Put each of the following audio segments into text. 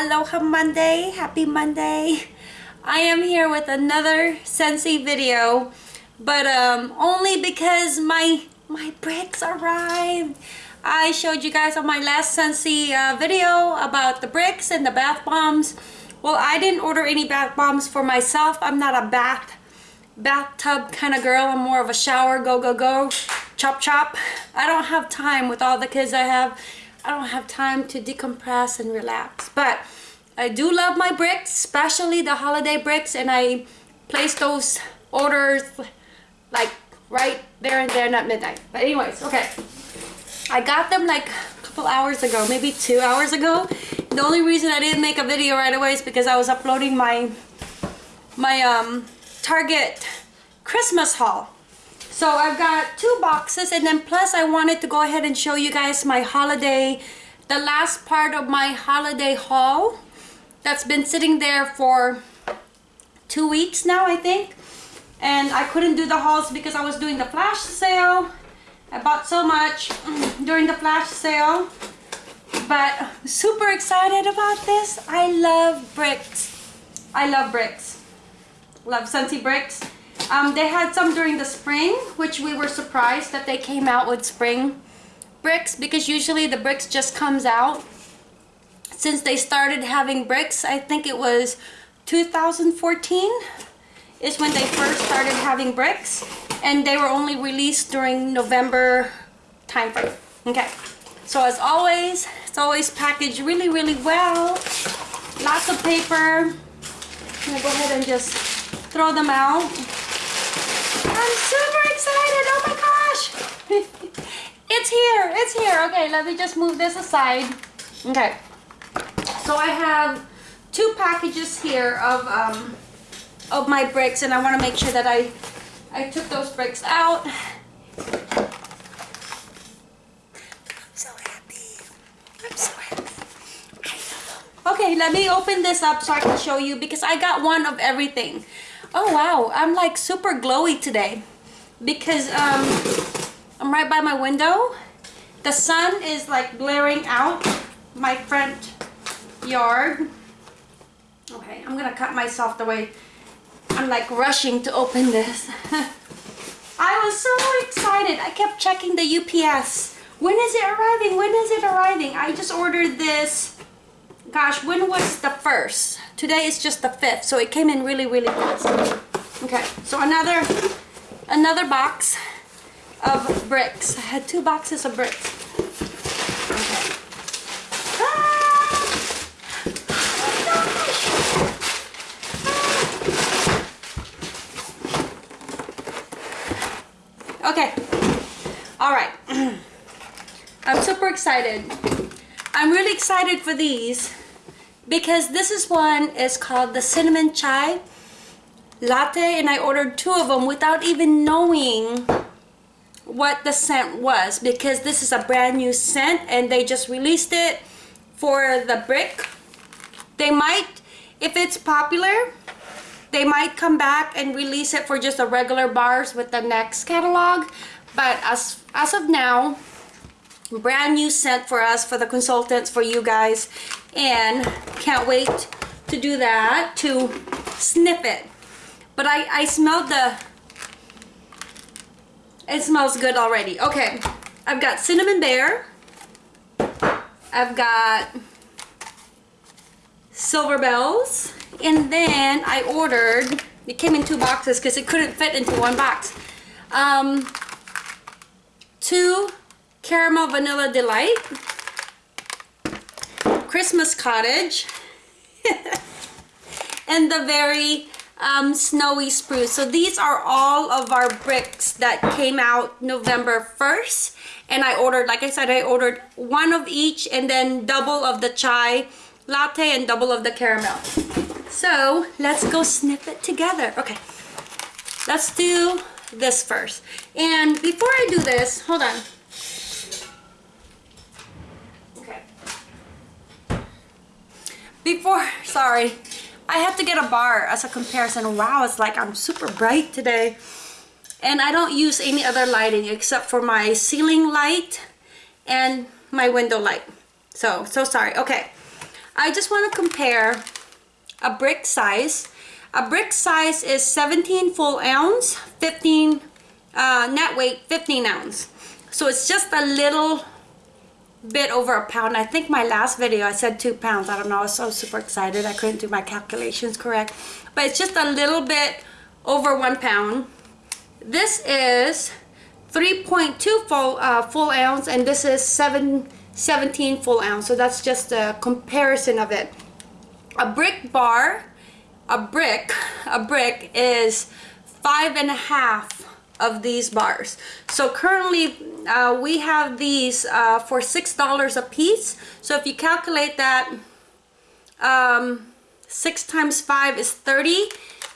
Aloha Monday, happy Monday. I am here with another Scentsy video, but um, only because my my bricks arrived. I showed you guys on my last Scentsy uh, video about the bricks and the bath bombs. Well, I didn't order any bath bombs for myself. I'm not a bath bathtub kind of girl. I'm more of a shower, go, go, go, chop, chop. I don't have time with all the kids I have I don't have time to decompress and relax. But I do love my bricks, especially the holiday bricks, and I place those orders like right there and there at midnight. But anyways, okay. I got them like a couple hours ago, maybe two hours ago. The only reason I didn't make a video right away is because I was uploading my my um Target Christmas haul. So I've got two boxes and then plus I wanted to go ahead and show you guys my holiday, the last part of my holiday haul that's been sitting there for two weeks now I think. And I couldn't do the hauls because I was doing the flash sale. I bought so much during the flash sale. But super excited about this. I love bricks. I love bricks. Love Scentsy bricks. Um, they had some during the spring, which we were surprised that they came out with spring bricks because usually the bricks just comes out. Since they started having bricks, I think it was 2014 is when they first started having bricks and they were only released during November timeframe. Okay, so as always, it's always packaged really, really well. Lots of paper. I'm gonna go ahead and just throw them out. I'm super excited. Oh my gosh. it's here. It's here. Okay, let me just move this aside. Okay. So I have two packages here of um, of my bricks and I want to make sure that I I took those bricks out. I'm so happy. I'm so happy. Okay, let me open this up so I can show you because I got one of everything. Oh wow, I'm like super glowy today because um, I'm right by my window. The sun is like blaring out my front yard. Okay, I'm gonna cut myself the way I'm like rushing to open this. I was so excited. I kept checking the UPS. When is it arriving? When is it arriving? I just ordered this gosh, when was the first? Today is just the fifth, so it came in really, really fast. Okay, so another another box of bricks. I had two boxes of bricks. Okay. Okay. All right. I'm super excited. I'm really excited for these because this is one is called the cinnamon chai latte and I ordered two of them without even knowing what the scent was because this is a brand new scent and they just released it for the brick. They might if it's popular they might come back and release it for just the regular bars with the next catalog but as as of now brand new scent for us for the consultants for you guys. And can't wait to do that to sniff it. But I, I smelled the it smells good already. Okay I've got cinnamon bear. I've got silver bells. And then I ordered it came in two boxes because it couldn't fit into one box. Um, two Caramel Vanilla Delight, Christmas Cottage, and the very um, Snowy Spruce. So these are all of our bricks that came out November 1st. And I ordered, like I said, I ordered one of each and then double of the chai latte and double of the caramel. So let's go sniff it together. Okay, let's do this first. And before I do this, hold on. Before sorry. I have to get a bar as a comparison. Wow it's like I'm super bright today. And I don't use any other lighting except for my ceiling light and my window light. So so sorry. Okay. I just want to compare a brick size. A brick size is 17 full ounce, 15 uh, net weight, 15 ounce. So it's just a little bit over a pound. I think my last video I said two pounds. I don't know. I was so super excited. I couldn't do my calculations correct. But it's just a little bit over one pound. This is 3.2 full, uh, full ounce and this is 7, 17 full ounce. So that's just a comparison of it. A brick bar, a brick, a brick is five and a half of these bars. So currently uh, we have these uh, for $6 a piece. So if you calculate that, um, 6 times 5 is 30.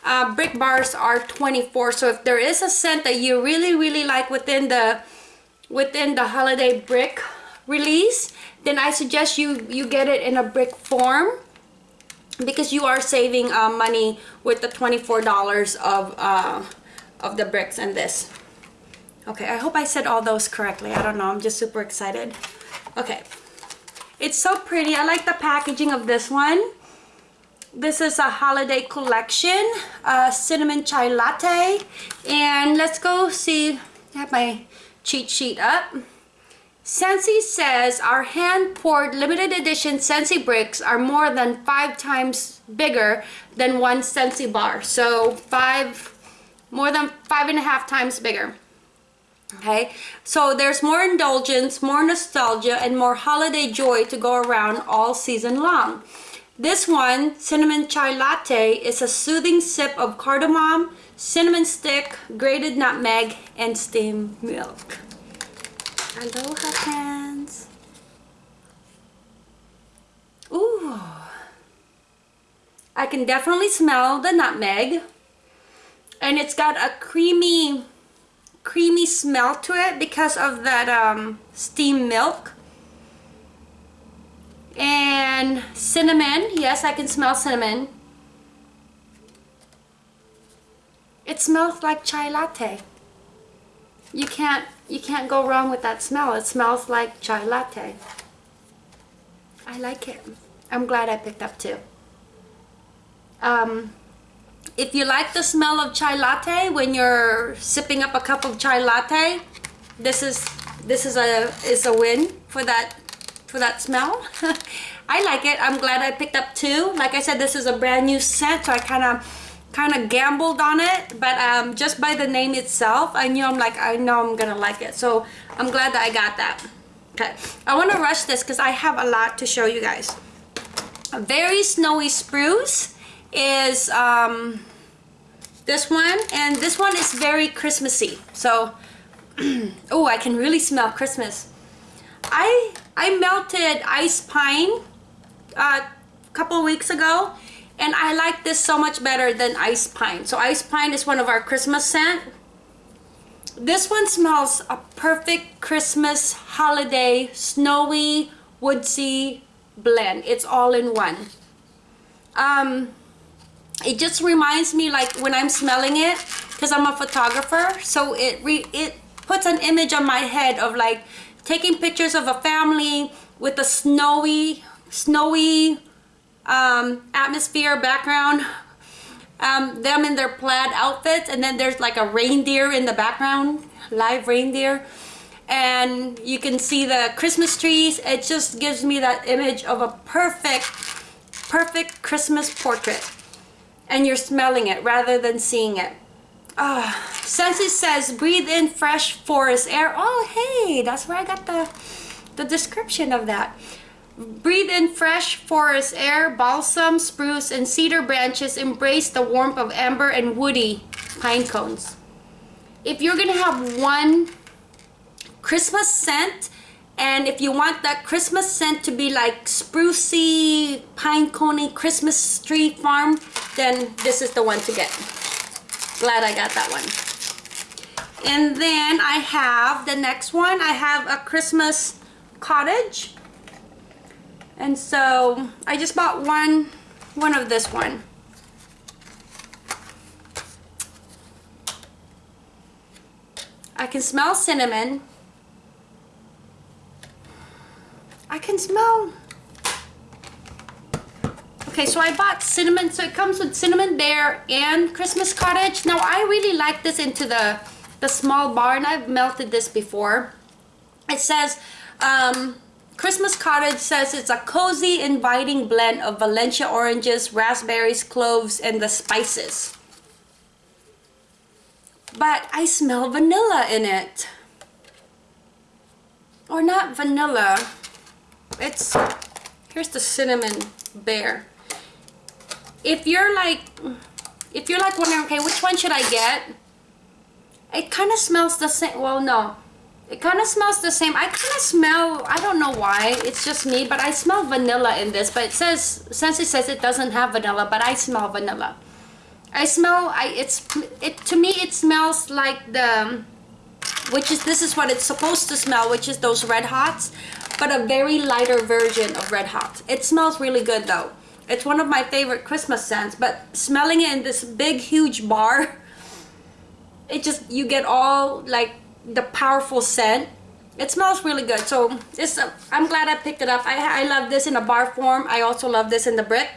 Uh, brick bars are 24. So if there is a scent that you really, really like within the within the holiday brick release, then I suggest you, you get it in a brick form because you are saving uh, money with the $24 of, uh, of the bricks and this. Okay, I hope I said all those correctly. I don't know. I'm just super excited. Okay. It's so pretty. I like the packaging of this one. This is a holiday collection. Uh, cinnamon chai latte. And let's go see. I have my cheat sheet up. Scentsy says our hand-poured limited edition Scentsy bricks are more than five times bigger than one Scentsy bar. So five, more than five and a half times bigger. Okay? So there's more indulgence more nostalgia and more holiday joy to go around all season long. This one cinnamon chai latte is a soothing sip of cardamom cinnamon stick grated nutmeg and steamed milk. Aloha hands Ooh. I can definitely smell the nutmeg and it's got a creamy creamy smell to it because of that um, milk. And cinnamon. Yes, I can smell cinnamon. It smells like chai latte. You can't you can't go wrong with that smell. It smells like chai latte. I like it. I'm glad I picked up two. Um, if you like the smell of chai latte when you're sipping up a cup of chai latte, this is this is a is a win for that for that smell. I like it. I'm glad I picked up two. Like I said, this is a brand new scent, so I kind of kind of gambled on it. But um, just by the name itself, I knew I'm like I know I'm gonna like it. So I'm glad that I got that. Okay, I want to rush this because I have a lot to show you guys. A very snowy spruce is um, this one and this one is very Christmassy. So oh I can really smell Christmas. I I melted ice pine uh, a couple weeks ago and I like this so much better than ice pine. So ice pine is one of our Christmas scent. This one smells a perfect Christmas holiday snowy woodsy blend. It's all in one. Um it just reminds me like when I'm smelling it because I'm a photographer so it re it puts an image on my head of like taking pictures of a family with a snowy snowy um, atmosphere background um, them in their plaid outfits and then there's like a reindeer in the background live reindeer and you can see the Christmas trees. It just gives me that image of a perfect perfect Christmas portrait and you're smelling it rather than seeing it. Uh, Scentsy says, breathe in fresh forest air. Oh, hey, that's where I got the, the description of that. Breathe in fresh forest air, balsam, spruce, and cedar branches embrace the warmth of amber and woody pine cones. If you're gonna have one Christmas scent, and if you want that Christmas scent to be like sprucey, pine coney Christmas tree farm, then this is the one to get. Glad I got that one. And then I have the next one. I have a Christmas cottage. And so I just bought one, one of this one. I can smell cinnamon. I can smell. Okay so I bought cinnamon so it comes with cinnamon bear and Christmas cottage. Now I really like this into the the small bar and I've melted this before. It says um, Christmas cottage says it's a cozy inviting blend of Valencia oranges raspberries cloves and the spices. But I smell vanilla in it. Or not vanilla it's here's the cinnamon bear. If you're like if you're like wondering okay which one should I get? It kind of smells the same well no. It kind of smells the same. I kind of smell I don't know why it's just me but I smell vanilla in this but it says since it says it doesn't have vanilla but I smell vanilla. I smell I it's it to me it smells like the which is this is what it's supposed to smell which is those red hots but a very lighter version of red hots. It smells really good though. It's one of my favorite christmas scents but smelling it in this big huge bar it just you get all like the powerful scent. It smells really good. So this uh, i'm glad i picked it up. I, I love this in a bar form. I also love this in the brick.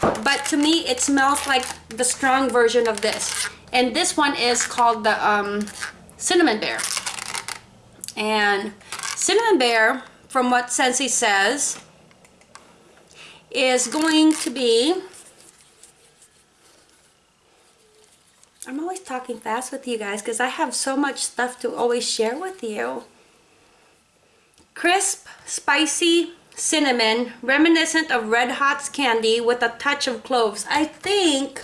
But to me it smells like the strong version of this. And this one is called the um, cinnamon bear and cinnamon bear from what Scentsy says is going to be I'm always talking fast with you guys because I have so much stuff to always share with you. Crisp, spicy cinnamon, reminiscent of Red Hot's candy with a touch of cloves. I think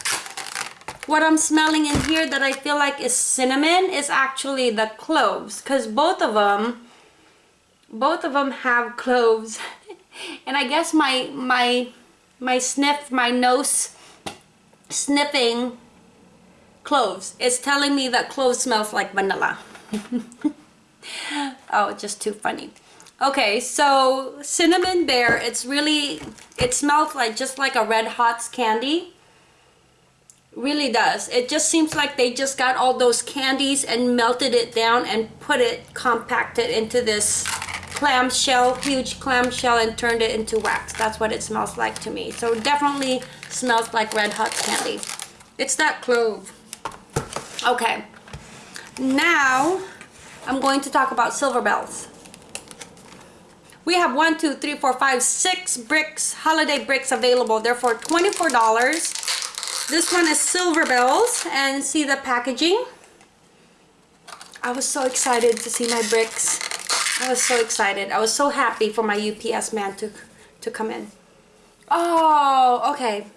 what I'm smelling in here that I feel like is cinnamon is actually the cloves because both of them both of them have cloves. And I guess my my my sniff my nose sniffing cloves is telling me that cloves smells like vanilla. Oh just too funny. Okay so cinnamon bear it's really it smells like just like a red hot candy really does. It just seems like they just got all those candies and melted it down and put it compacted into this clamshell huge clamshell and turned it into wax. That's what it smells like to me. So definitely smells like red hot candy. It's that clove. Okay. Now I'm going to talk about silver bells. We have one two three four five six bricks holiday bricks available. They're for $24 this one is Silver Bells and see the packaging. I was so excited to see my bricks. I was so excited. I was so happy for my UPS man to, to come in. Oh, okay.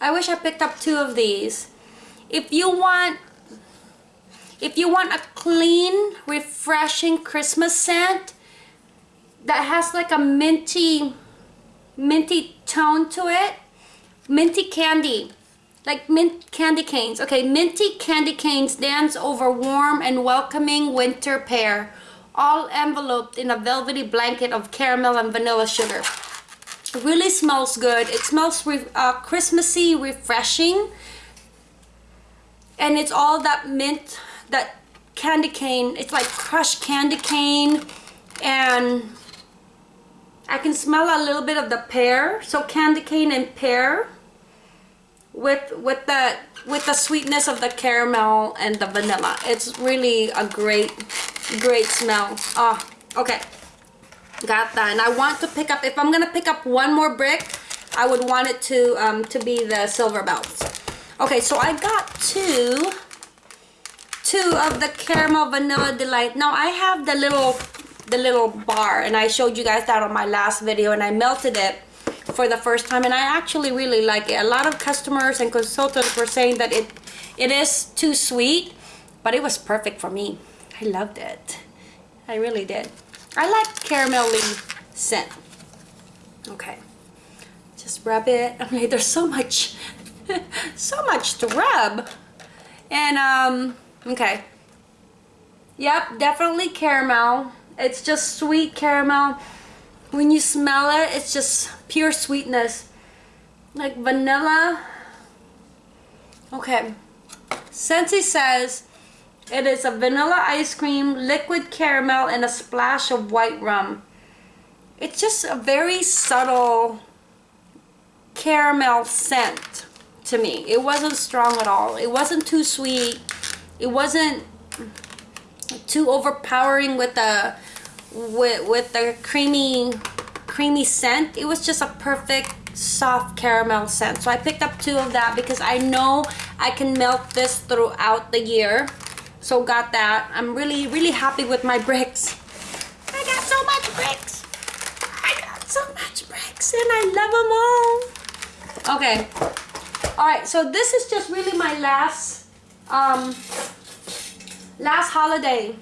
I wish I picked up two of these. If you want if you want a clean, refreshing Christmas scent that has like a minty minty tone to it, minty candy like mint candy canes. Okay, minty candy canes dance over warm and welcoming winter pear, all enveloped in a velvety blanket of caramel and vanilla sugar. Really smells good. It smells re uh, Christmassy, refreshing. And it's all that mint, that candy cane. It's like crushed candy cane. And I can smell a little bit of the pear. So candy cane and pear with with the with the sweetness of the caramel and the vanilla. It's really a great great smell. Oh okay. Got that. And i want to pick up if i'm gonna pick up one more brick i would want it to um to be the silver bells okay so i got two two of the caramel vanilla delight. Now i have the little the little bar and i showed you guys that on my last video and i melted it for the first time and I actually really like it. A lot of customers and consultants were saying that it it is too sweet, but it was perfect for me. I loved it. I really did. I like caramelly scent. Okay. Just rub it. I mean, there's so much, so much to rub. And, um, okay. Yep, definitely caramel. It's just sweet caramel when you smell it it's just pure sweetness like vanilla okay Scentsy says it is a vanilla ice cream liquid caramel and a splash of white rum it's just a very subtle caramel scent to me. It wasn't strong at all. It wasn't too sweet. It wasn't too overpowering with the with with the creamy creamy scent. It was just a perfect soft caramel scent. So I picked up two of that because I know I can melt this throughout the year. So got that. I'm really, really happy with my bricks. I got so much bricks. I got so much bricks and I love them all. Okay. All right, so this is just really my last, um, last holiday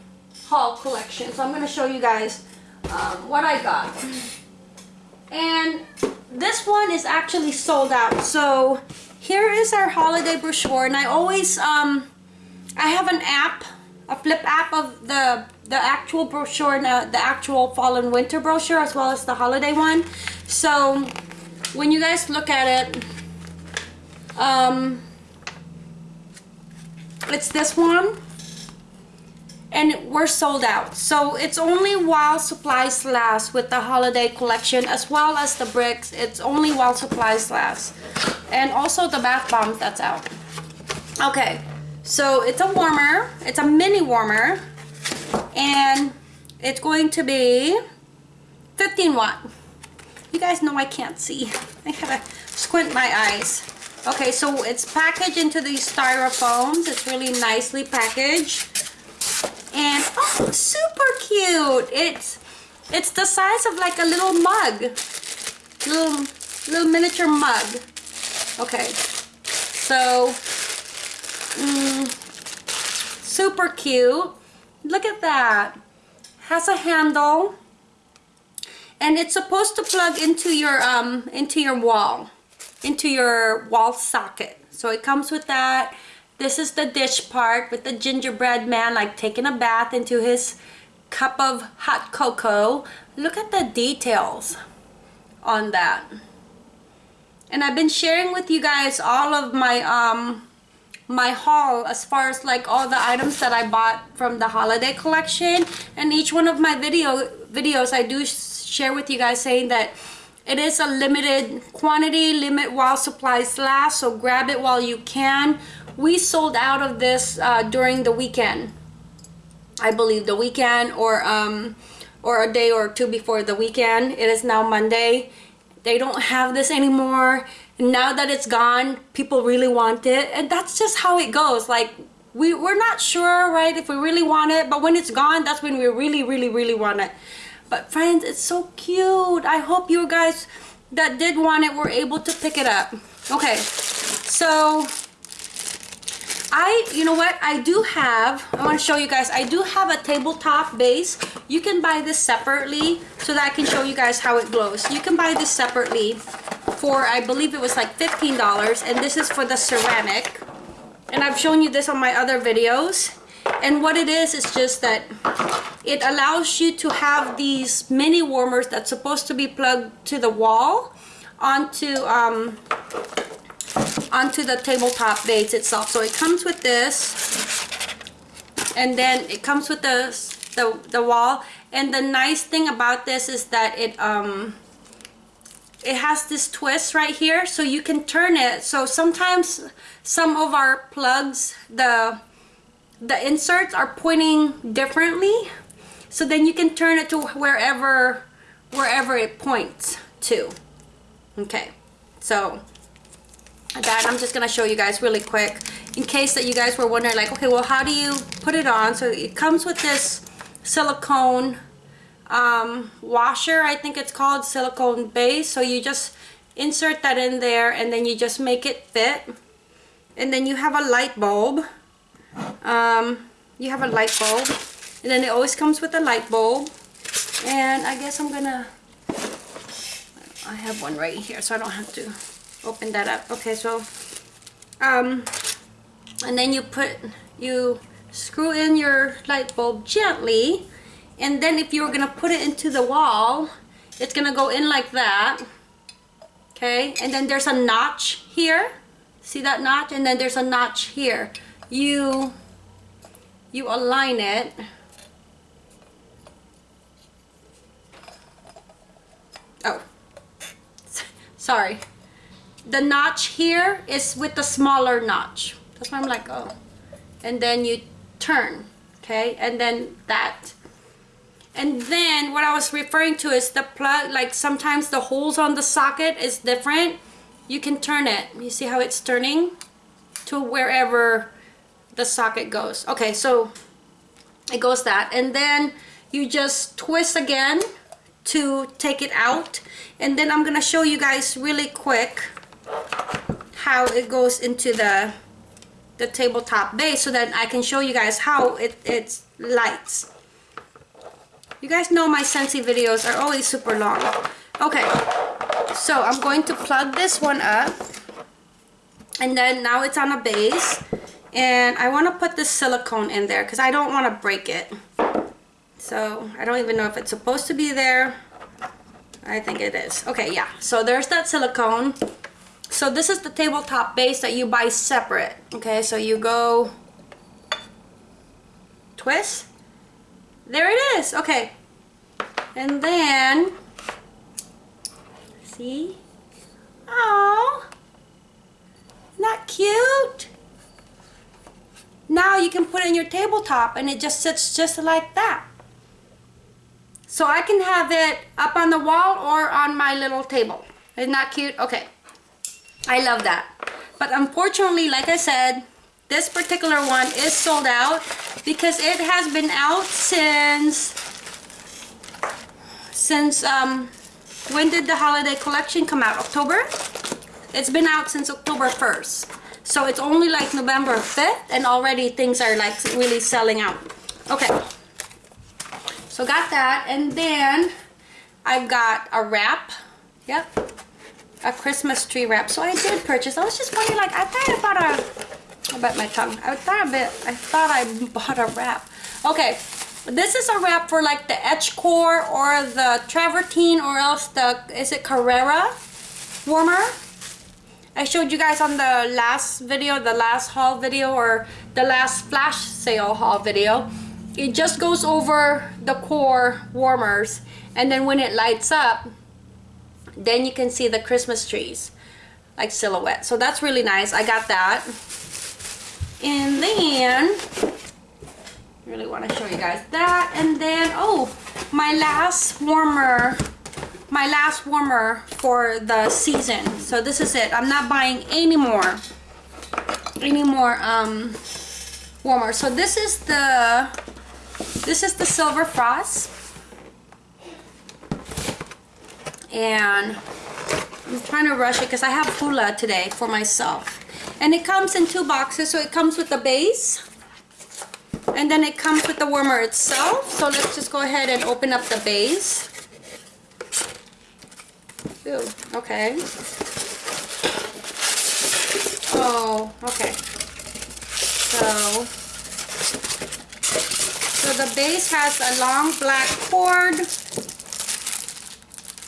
haul collection. So I'm gonna show you guys um, what I got. And this one is actually sold out. So here is our holiday brochure and I always, um, I have an app, a flip app of the the actual brochure and the, the actual fall and winter brochure as well as the holiday one. So when you guys look at it, um, it's this one and we're sold out. So it's only while supplies last with the holiday collection as well as the bricks. It's only while supplies last. And also the bath bombs that's out. Okay so it's a warmer it's a mini warmer and it's going to be 15 watt. You guys know I can't see. I gotta squint my eyes. Okay so it's packaged into these styrofoams. It's really nicely packaged and oh super cute. It's it's the size of like a little mug. Little little miniature mug. Okay. So mm, super cute. Look at that. Has a handle. And it's supposed to plug into your um into your wall into your wall socket. So it comes with that this is the dish part with the gingerbread man like taking a bath into his cup of hot cocoa. Look at the details on that. And I've been sharing with you guys all of my um my haul as far as like all the items that I bought from the holiday collection and each one of my video videos I do share with you guys saying that it is a limited quantity limit while supplies last so grab it while you can. We sold out of this uh, during the weekend. I believe the weekend or um, or a day or two before the weekend. It is now Monday. They don't have this anymore. Now that it's gone people really want it and that's just how it goes. Like we, we're not sure right if we really want it but when it's gone that's when we really really really want it but friends it's so cute I hope you guys that did want it were able to pick it up okay so I, you know what, I do have, I want to show you guys, I do have a tabletop base. You can buy this separately so that I can show you guys how it glows. You can buy this separately for, I believe it was like $15 and this is for the ceramic. And I've shown you this on my other videos. And what it is, is just that it allows you to have these mini warmers that's supposed to be plugged to the wall onto um, onto the tabletop base itself. So it comes with this and then it comes with the, the, the wall. And the nice thing about this is that it, um, it has this twist right here so you can turn it. So sometimes some of our plugs, the, the inserts are pointing differently. So then you can turn it to wherever, wherever it points to. Okay, so that I'm just gonna show you guys really quick in case that you guys were wondering like okay well how do you put it on so it comes with this silicone um, washer I think it's called silicone base so you just insert that in there and then you just make it fit and then you have a light bulb um, you have a light bulb and then it always comes with a light bulb. And I guess I'm gonna I have one right here so I don't have to open that up. Okay so um and then you put you screw in your light bulb gently and then if you're gonna put it into the wall it's gonna go in like that. Okay and then there's a notch here. See that notch? And then there's a notch here. You you align it oh sorry the notch here is with the smaller notch. That's why I'm like, oh. And then you turn, okay? And then that. And then what I was referring to is the plug, like sometimes the holes on the socket is different. You can turn it. You see how it's turning to wherever the socket goes. Okay, so it goes that. And then you just twist again to take it out. And then I'm gonna show you guys really quick how it goes into the the tabletop base so that I can show you guys how it, it lights. You guys know my Scentsy videos are always super long. Okay, so I'm going to plug this one up. And then now it's on a base. And I want to put the silicone in there because I don't want to break it. So I don't even know if it's supposed to be there. I think it is. Okay, yeah. So there's that silicone. So this is the tabletop base that you buy separate. Okay, so you go twist. There it is. Okay. And then see? Oh, not cute? Now you can put it in your tabletop and it just sits just like that. So I can have it up on the wall or on my little table. Isn't that cute? Okay. I love that. But unfortunately, like I said, this particular one is sold out because it has been out since since um when did the holiday collection come out october it's been out since october 1st so it's only like november 5th and already things are like really selling out okay so got that and then i've got a wrap yep a Christmas tree wrap. So I did purchase. I was just wondering, like, I thought I bought a. I bet my tongue. I thought a bit. I thought I bought a wrap. Okay, this is a wrap for like the Etch Core or the Travertine or else the is it Carrera warmer. I showed you guys on the last video, the last haul video or the last flash sale haul video. It just goes over the core warmers and then when it lights up then you can see the Christmas trees like silhouette. So that's really nice. I got that. And then really want to show you guys that. And then oh my last warmer my last warmer for the season. So this is it. I'm not buying any more any more um warmer. So this is the this is the silver frost. And I'm trying to rush it because I have hula today for myself. And it comes in two boxes. So it comes with the base and then it comes with the warmer itself. So let's just go ahead and open up the base Okay oh okay so so the base has a long black cord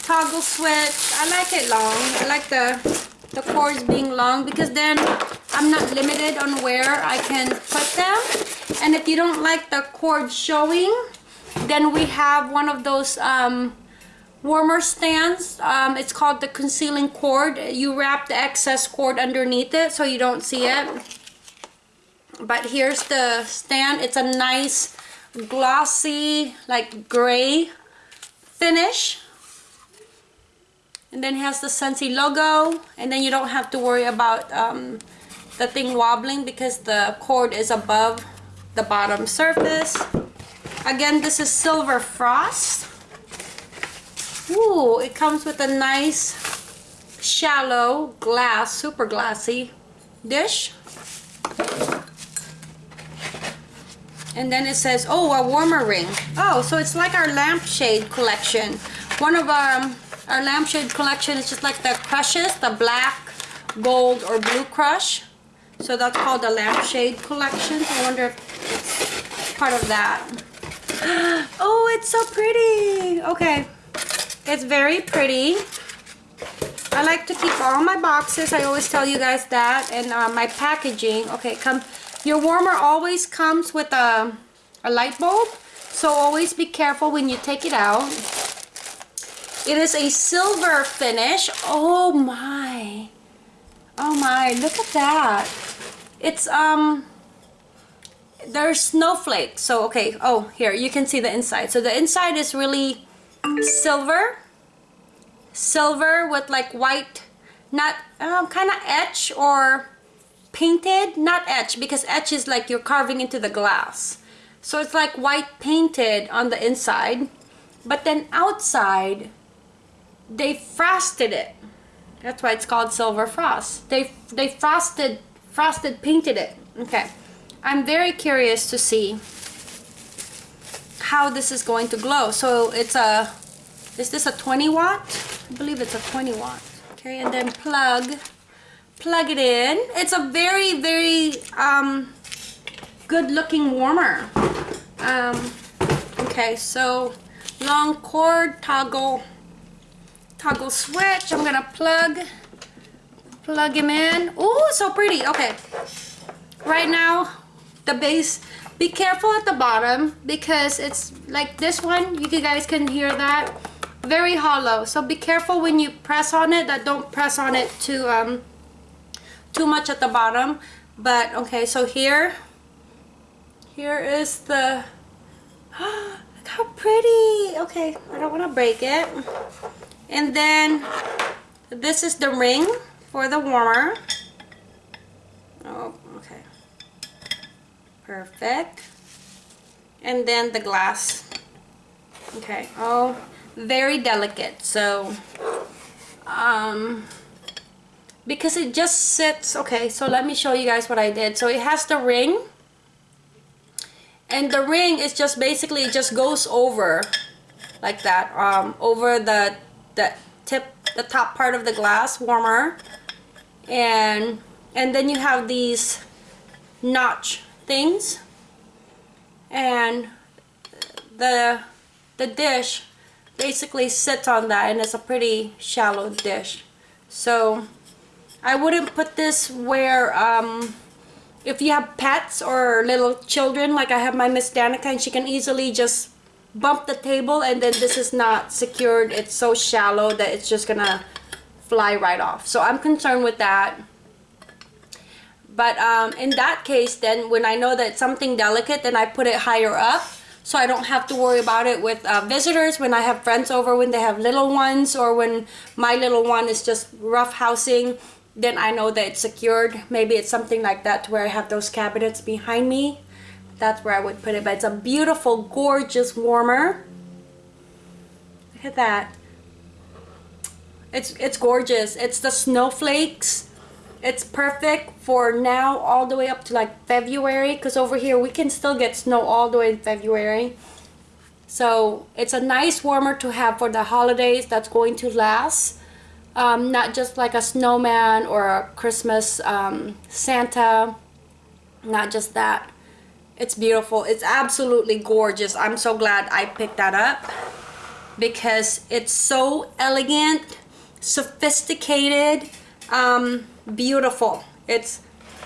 toggle switch. I like it long. I like the, the cords being long because then I'm not limited on where I can put them. And if you don't like the cord showing, then we have one of those um, warmer stands. Um, it's called the concealing cord. You wrap the excess cord underneath it so you don't see it. But here's the stand. It's a nice glossy like gray finish and then has the Scentsy logo and then you don't have to worry about um, the thing wobbling because the cord is above the bottom surface again this is silver frost Ooh, it comes with a nice shallow glass super glassy dish and then it says oh a warmer ring oh so it's like our lampshade collection one of our um, our lampshade collection is just like the crushes, the black, gold, or blue crush. So that's called the lampshade collection. I wonder if it's part of that. Oh, it's so pretty. Okay. It's very pretty. I like to keep all my boxes. I always tell you guys that. And uh, my packaging. Okay, come. Your warmer always comes with a, a light bulb. So always be careful when you take it out. It is a silver finish. Oh my. Oh my, look at that. It's, um, there's snowflakes. So, okay, oh, here, you can see the inside. So the inside is really silver. Silver with like white, not, um, kind of etch or painted. Not etch, because etch is like you're carving into the glass. So it's like white painted on the inside. But then outside, they frosted it. That's why it's called silver frost. They they frosted frosted painted it. Okay. I'm very curious to see how this is going to glow. So it's a is this a 20 watt? I believe it's a 20 watt. Okay, and then plug plug it in. It's a very very um good looking warmer. Um okay, so long cord toggle toggle switch. I'm gonna plug plug him in. Oh, so pretty. Okay. Right now, the base. Be careful at the bottom because it's like this one. You guys can hear that. Very hollow. So be careful when you press on it. That don't press on it too um too much at the bottom. But okay, so here here is the look how pretty. Okay, I don't want to break it. And then this is the ring for the warmer. Oh, okay. Perfect. And then the glass. Okay. Oh, very delicate. So, um, because it just sits. Okay, so let me show you guys what I did. So it has the ring. And the ring is just basically, it just goes over like that. Um, over the the tip the top part of the glass warmer and and then you have these notch things and the the dish basically sits on that and it's a pretty shallow dish. So I wouldn't put this where um, if you have pets or little children like I have my Miss Danica and she can easily just bump the table and then this is not secured. It's so shallow that it's just gonna fly right off. So I'm concerned with that. But um, in that case then when I know that something delicate then I put it higher up so I don't have to worry about it with uh, visitors. When I have friends over when they have little ones or when my little one is just rough housing then I know that it's secured. Maybe it's something like that to where I have those cabinets behind me. That's where I would put it but it's a beautiful gorgeous warmer. Look at that. It's it's gorgeous. It's the snowflakes it's perfect for now all the way up to like February because over here we can still get snow all the way in February so it's a nice warmer to have for the holidays that's going to last um, not just like a snowman or a Christmas um, Santa not just that it's beautiful. It's absolutely gorgeous. I'm so glad I picked that up because it's so elegant, sophisticated, um, beautiful. It's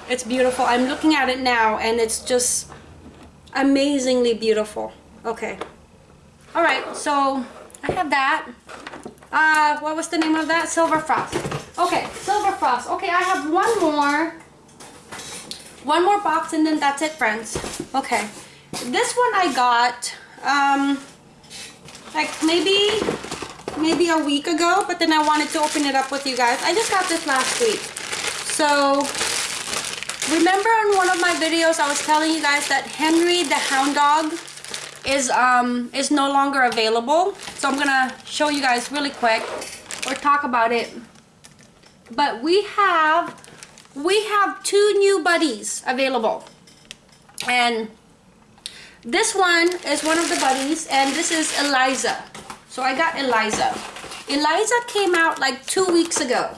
it's beautiful. I'm looking at it now and it's just amazingly beautiful. Okay. All right, so I have that. Uh, what was the name of that? Silver Frost. Okay, Silver Frost. Okay, I have one more one more box and then that's it friends okay this one I got um like maybe maybe a week ago but then I wanted to open it up with you guys I just got this last week so remember on one of my videos I was telling you guys that Henry the Hound Dog is um is no longer available. So I'm gonna show you guys really quick or talk about it. But we have we have two new buddies available. And this one is one of the buddies and this is Eliza. So I got Eliza. Eliza came out like two weeks ago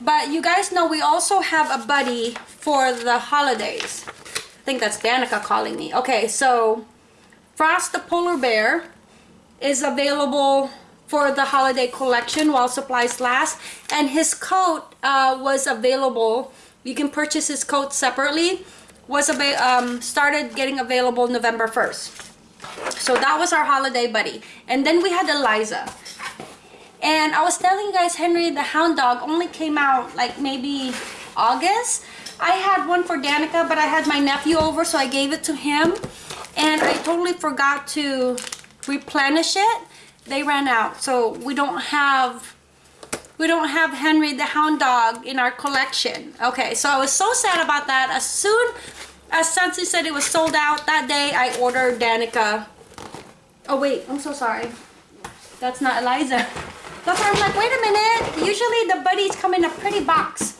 but you guys know we also have a buddy for the holidays. I think that's Danica calling me. Okay so Frost the polar bear is available for the holiday collection while supplies last. And his coat uh, was available. You can purchase his coat separately. Was um, started getting available November 1st so that was our holiday buddy. And then we had Eliza And I was telling you guys Henry the Hound Dog only came out like maybe August. I had one for Danica, but I had my nephew over, so I gave it to him. And I totally forgot to replenish it. They ran out, so we don't have we don't have Henry the Hound Dog in our collection. Okay, so I was so sad about that. As soon as Scentsy said it was sold out that day, I ordered Danica. Oh wait, I'm so sorry. That's not Eliza. Why I'm like, wait a minute. Usually the buddies come in a pretty box.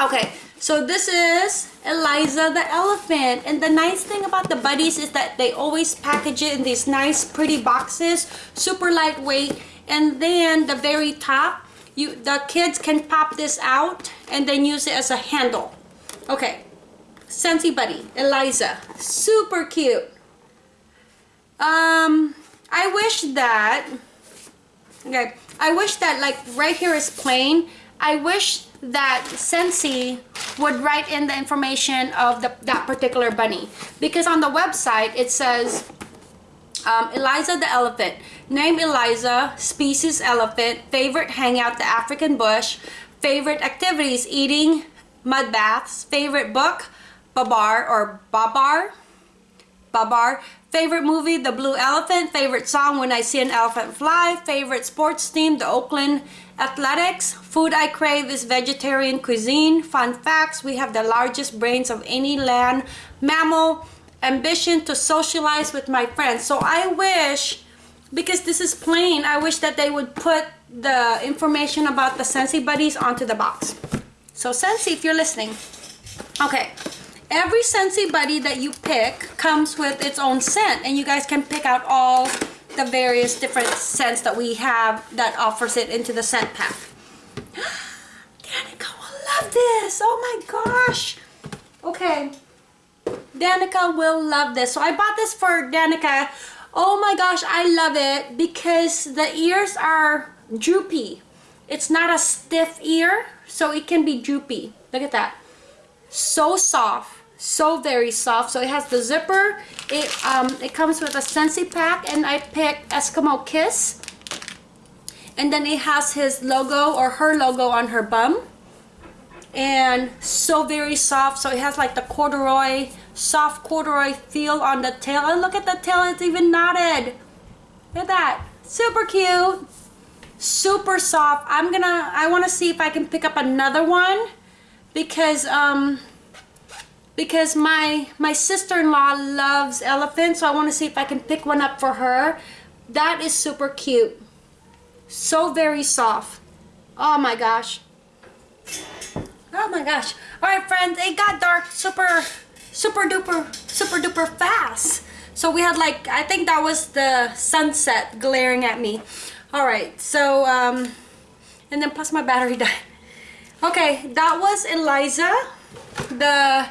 Okay, so this is Eliza the elephant. And the nice thing about the buddies is that they always package it in these nice pretty boxes. Super lightweight. And then the very top, you the kids can pop this out and then use it as a handle. Okay, Scentsy Buddy, Eliza, super cute. Um, I wish that, okay, I wish that like right here is plain. I wish that Scentsy would write in the information of the, that particular bunny because on the website it says um, Eliza the elephant. Name Eliza, species elephant, favorite hangout the African bush, favorite activities eating, mud baths, favorite book, Babar or Babar, Babar, favorite movie, The Blue Elephant, favorite song, When I See an Elephant Fly, favorite sports team, the Oakland Athletics, food I crave is vegetarian cuisine, fun facts, we have the largest brains of any land mammal, ambition to socialize with my friends. So I wish, because this is plain, I wish that they would put the information about the Scentsy Buddies onto the box. So Scentsy, if you're listening. Okay, every Scentsy Buddy that you pick comes with its own scent and you guys can pick out all the various different scents that we have that offers it into the scent pack. Danica will love this. Oh my gosh. Okay. Danica will love this. So I bought this for Danica. Oh my gosh, I love it because the ears are droopy. It's not a stiff ear, so it can be droopy. Look at that. So soft, so very soft. So it has the zipper. It um it comes with a Scentsy pack, and I picked Eskimo Kiss. And then it has his logo or her logo on her bum. And so very soft. So it has like the corduroy soft corduroy feel on the tail. And look at the tail, it's even knotted. Look at that. Super cute. Super soft. I'm gonna, I wanna see if I can pick up another one because, um, because my, my sister-in-law loves elephants. So I wanna see if I can pick one up for her. That is super cute. So very soft. Oh my gosh. Oh my gosh. All right, friends, it got dark super super duper, super duper fast. So we had like, I think that was the sunset glaring at me. All right, so, um, and then plus my battery died. Okay, that was Eliza, the,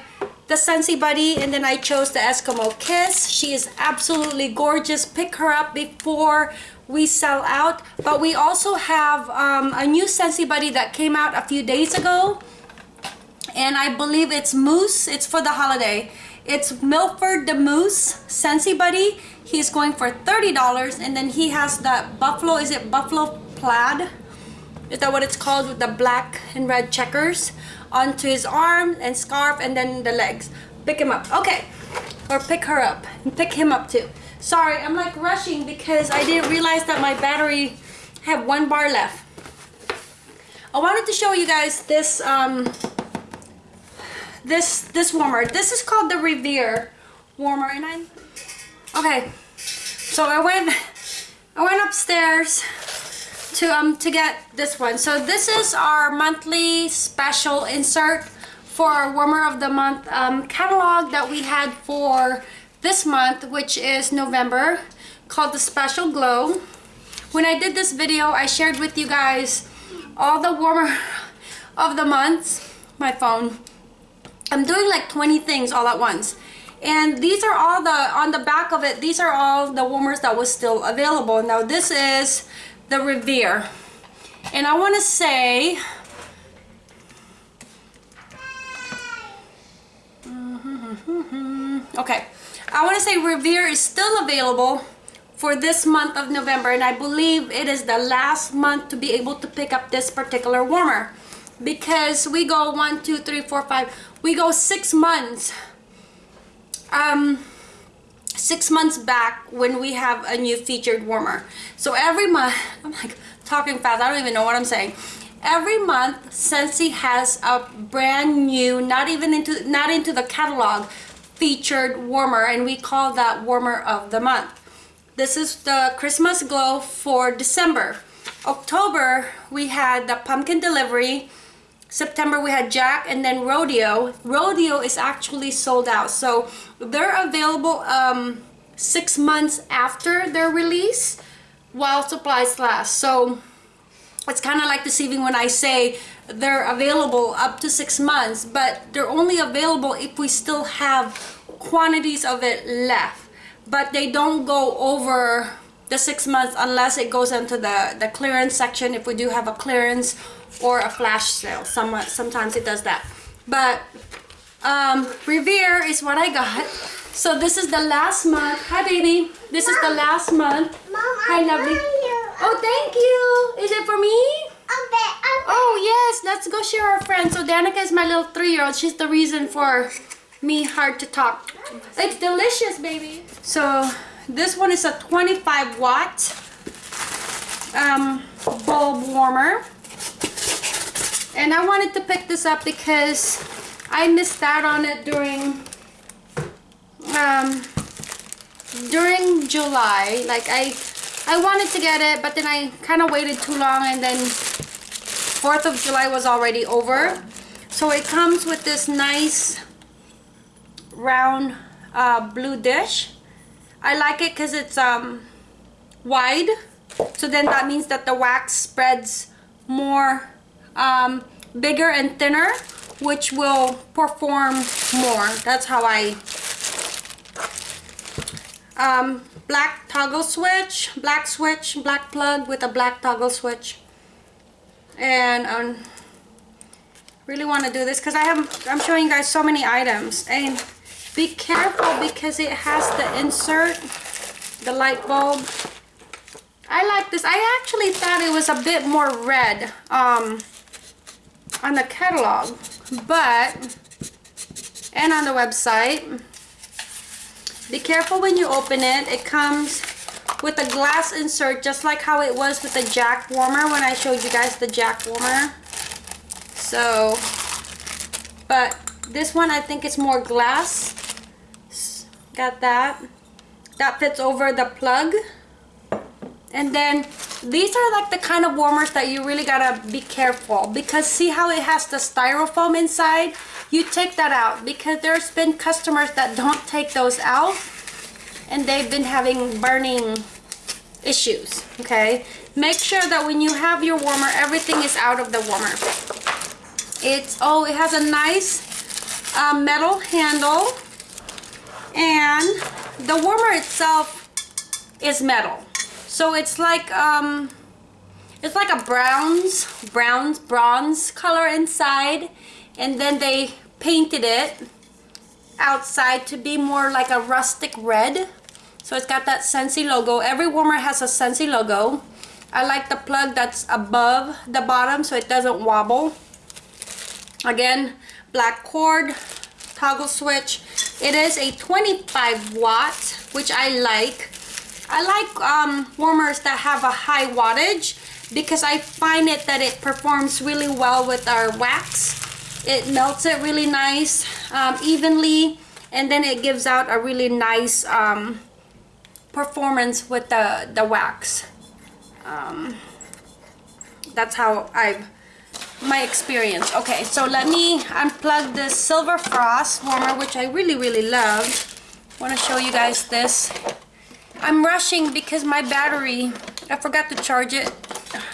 the Scentsy Buddy, and then I chose the Eskimo Kiss. She is absolutely gorgeous. Pick her up before we sell out. But we also have um, a new Scentsy Buddy that came out a few days ago and I believe it's Moose. It's for the holiday. It's Milford the Moose Scentsy Buddy. He's going for $30 and then he has that Buffalo, is it Buffalo Plaid? Is that what it's called with the black and red checkers onto his arm and scarf and then the legs. Pick him up. Okay. Or pick her up. Pick him up too. Sorry, I'm like rushing because I didn't realize that my battery had one bar left. I wanted to show you guys this um, this this warmer. This is called the Revere warmer, and I okay. So I went I went upstairs to um to get this one. So this is our monthly special insert for our warmer of the month um, catalog that we had for this month, which is November, called the Special Glow. When I did this video, I shared with you guys all the warmer of the months. My phone I'm doing like 20 things all at once. And these are all the, on the back of it, these are all the warmers that was still available. Now this is the Revere. And I want to say, okay, I want to say Revere is still available for this month of November and I believe it is the last month to be able to pick up this particular warmer. Because we go one two three four five we go six months. Um six months back when we have a new featured warmer. So every month I'm like talking fast I don't even know what I'm saying. Every month Scentsy has a brand new not even into not into the catalog featured warmer and we call that warmer of the month. This is the Christmas glow for December. October we had the pumpkin delivery September we had Jack and then Rodeo. Rodeo is actually sold out. So they're available um, six months after their release while supplies last. So it's kind of like deceiving when I say they're available up to six months, but they're only available if we still have quantities of it left. But they don't go over the six months unless it goes into the, the clearance section if we do have a clearance or a flash sale. Somewhat, sometimes it does that. But um, Revere is what I got. So this is the last month. Hi, baby. This Mom. is the last month. Mom, Hi, lovely. Oh, thank you. Is it for me? Oh, yes. Let's go share our friends. So Danica is my little three-year-old. She's the reason for me hard to talk. It's delicious, baby. So this one is a 25 watt um, bulb warmer. And I wanted to pick this up because I missed out on it during um, during July. Like I I wanted to get it, but then I kind of waited too long and then 4th of July was already over. So it comes with this nice round uh, blue dish. I like it because it's um, wide. So then that means that the wax spreads more um, bigger and thinner which will perform more. That's how I um, black toggle switch black switch black plug with a black toggle switch. And um, really want to do this because I have I'm showing you guys so many items. And be careful because it has the insert the light bulb. I like this. I actually thought it was a bit more red um, on the catalog but and on the website. Be careful when you open it. It comes with a glass insert just like how it was with the jack warmer when I showed you guys the jack warmer. So but this one I think it's more glass. Got that. That fits over the plug and then these are like the kind of warmers that you really gotta be careful because see how it has the styrofoam inside? You take that out because there's been customers that don't take those out and they've been having burning issues okay? Make sure that when you have your warmer everything is out of the warmer. It's oh it has a nice uh, metal handle and the warmer itself is metal so it's like um it's like a bronze bronze bronze color inside and then they painted it outside to be more like a rustic red. So it's got that Scentsy logo. Every warmer has a Scentsy logo. I like the plug that's above the bottom so it doesn't wobble. Again black cord toggle switch. It is a 25 watt which I like I like um, warmers that have a high wattage because I find it that it performs really well with our wax. It melts it really nice, um, evenly, and then it gives out a really nice um, performance with the, the wax. Um, that's how I've my experience. Okay, so let me unplug this Silver Frost warmer, which I really, really love. I want to show you guys this. I'm rushing because my battery, I forgot to charge it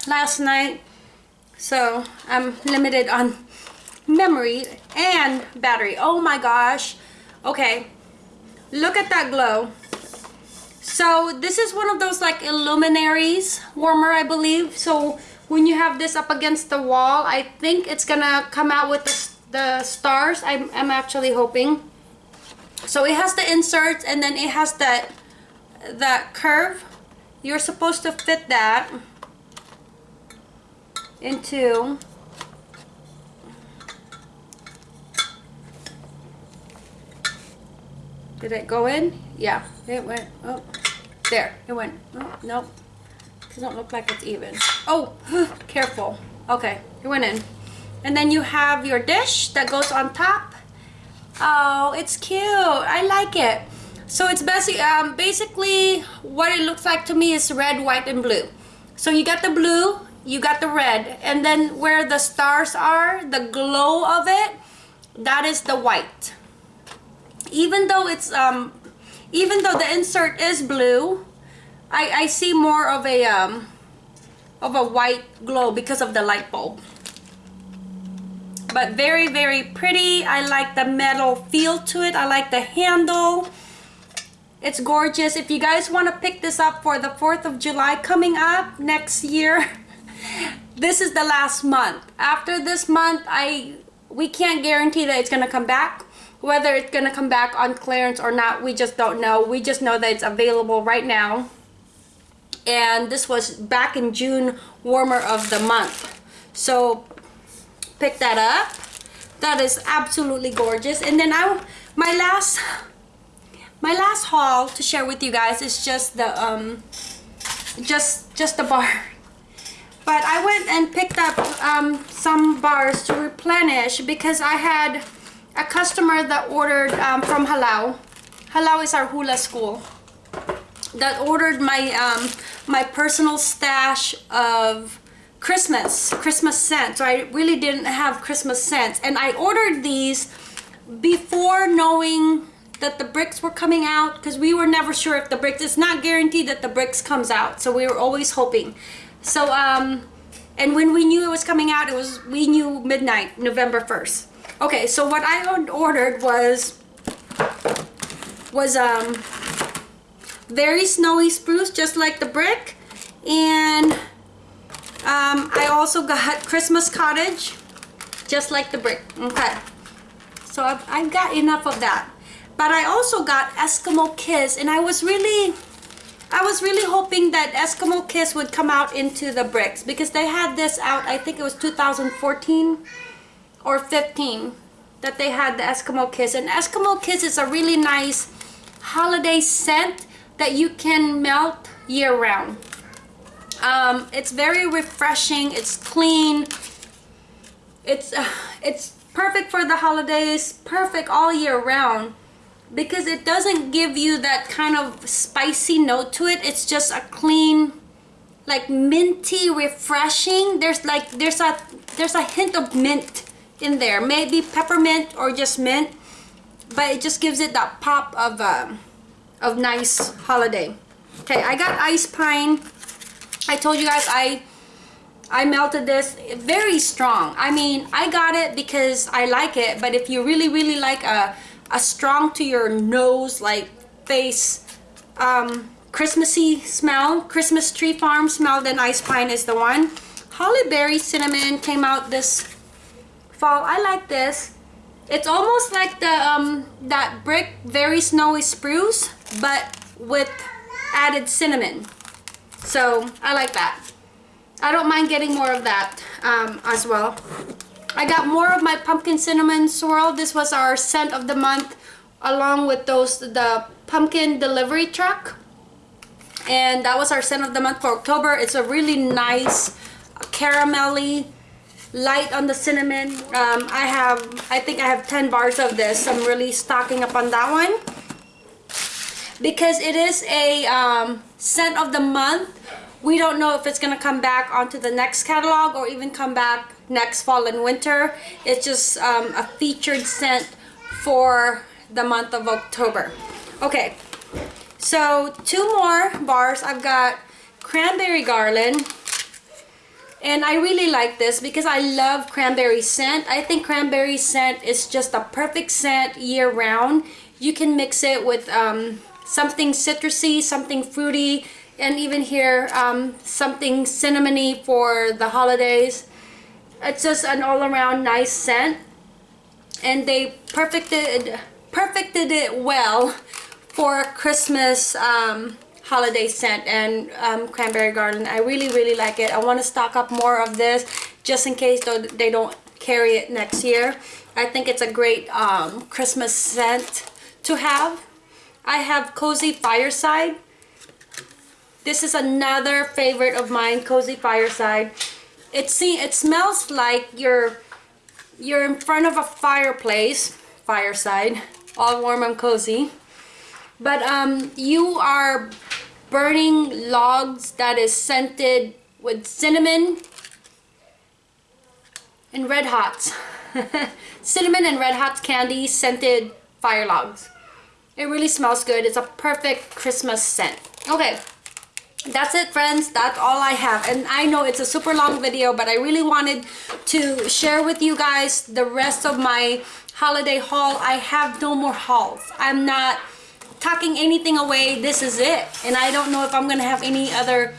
last night. So I'm limited on memory and battery. Oh my gosh. Okay, look at that glow. So this is one of those like illuminaries warmer, I believe. So when you have this up against the wall, I think it's gonna come out with the, the stars. I'm, I'm actually hoping. So it has the inserts and then it has that that curve you're supposed to fit that into Did it go in? Yeah, it went. Oh, there, it went. Oh, nope. Doesn't look like it's even. Oh, careful. Okay, it went in. And then you have your dish that goes on top. Oh, it's cute. I like it. So it's basically, um, basically what it looks like to me is red, white, and blue. So you got the blue, you got the red, and then where the stars are, the glow of it, that is the white. Even though it's, um, even though the insert is blue, I, I see more of a, um, of a white glow because of the light bulb but very very pretty i like the metal feel to it i like the handle it's gorgeous. If you guys want to pick this up for the 4th of july coming up next year this is the last month. After this month i we can't guarantee that it's going to come back. Whether it's going to come back on clearance or not we just don't know. We just know that it's available right now. And this was back in june warmer of the month. So pick that up. That is absolutely gorgeous. And then I my last my last haul to share with you guys is just the um just just the bar but I went and picked up um, some bars to replenish because I had a customer that ordered um, from Halau Halau is our hula school that ordered my um, my personal stash of Christmas, Christmas scents. So I really didn't have Christmas scents. And I ordered these before knowing that the bricks were coming out because we were never sure if the bricks, it's not guaranteed that the bricks comes out. So we were always hoping. So, um, and when we knew it was coming out, it was, we knew midnight, November 1st. Okay, so what I ordered was, was, um, very snowy spruce, just like the brick. And um, I also got Christmas Cottage, just like the brick. Okay. So I've, I've got enough of that. But I also got Eskimo Kiss, and I was really, I was really hoping that Eskimo Kiss would come out into the bricks because they had this out, I think it was 2014 or 15 that they had the Eskimo Kiss. And Eskimo Kiss is a really nice holiday scent that you can melt year round. Um, it's very refreshing. It's clean. It's uh, it's perfect for the holidays. Perfect all year round because it doesn't give you that kind of spicy note to it. It's just a clean, like minty, refreshing. There's like there's a there's a hint of mint in there. Maybe peppermint or just mint, but it just gives it that pop of uh, of nice holiday. Okay, I got ice pine. I told you guys I I melted this very strong. I mean, I got it because I like it, but if you really, really like a, a strong to your nose, like face, um, Christmassy smell, Christmas tree farm smell, then Ice Pine is the one. Holly Berry Cinnamon came out this fall. I like this. It's almost like the um, that brick very snowy spruce, but with added cinnamon. So I like that. I don't mind getting more of that um, as well. I got more of my pumpkin cinnamon swirl. This was our scent of the month along with those the pumpkin delivery truck. And that was our scent of the month for October. It's a really nice caramelly light on the cinnamon. Um, I have, I think I have 10 bars of this. I'm really stocking up on that one. Because it is a um, scent of the month we don't know if it's going to come back onto the next catalog or even come back next fall and winter. It's just um, a featured scent for the month of October. Okay so two more bars. I've got cranberry garland and I really like this because I love cranberry scent. I think cranberry scent is just a perfect scent year round you can mix it with um, something citrusy, something fruity, and even here um, something cinnamony for the holidays. It's just an all-around nice scent. And they perfected perfected it well for Christmas um, holiday scent and um, cranberry garden. I really, really like it. I want to stock up more of this just in case they don't carry it next year. I think it's a great um, Christmas scent to have. I have Cozy Fireside. This is another favorite of mine, Cozy Fireside. It see it smells like you're you're in front of a fireplace, fireside, all warm and cozy. But um, you are burning logs that is scented with cinnamon and red hots. cinnamon and red hot candy scented fire logs. It really smells good. It's a perfect Christmas scent. Okay, that's it friends. That's all i have. And i know it's a super long video but i really wanted to share with you guys the rest of my holiday haul. I have no more hauls. I'm not tucking anything away. This is it. And i don't know if i'm gonna have any other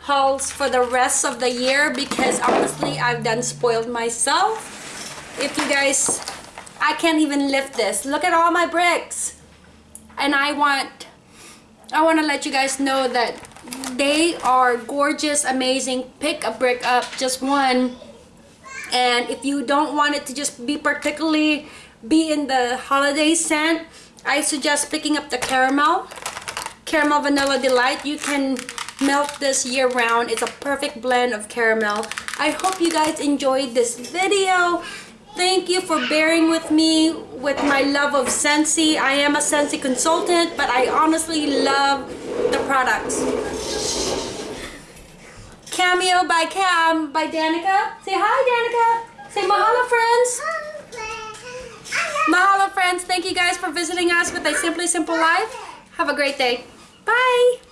hauls for the rest of the year because honestly i've done spoiled myself. If you guys i can't even lift this. Look at all my bricks. And i want i want to let you guys know that they are gorgeous amazing. Pick a brick up just one. And if you don't want it to just be particularly be in the holiday scent I suggest picking up the caramel. Caramel vanilla delight. You can melt this year round. It's a perfect blend of caramel. I hope you guys enjoyed this video Thank you for bearing with me with my love of Scentsy. I am a Scentsy consultant, but I honestly love the products. Cameo by Cam by Danica. Say hi, Danica. Say mahalo, friends. Mahalo, friends. Thank you guys for visiting us with a Simply Simple Life. Have a great day. Bye.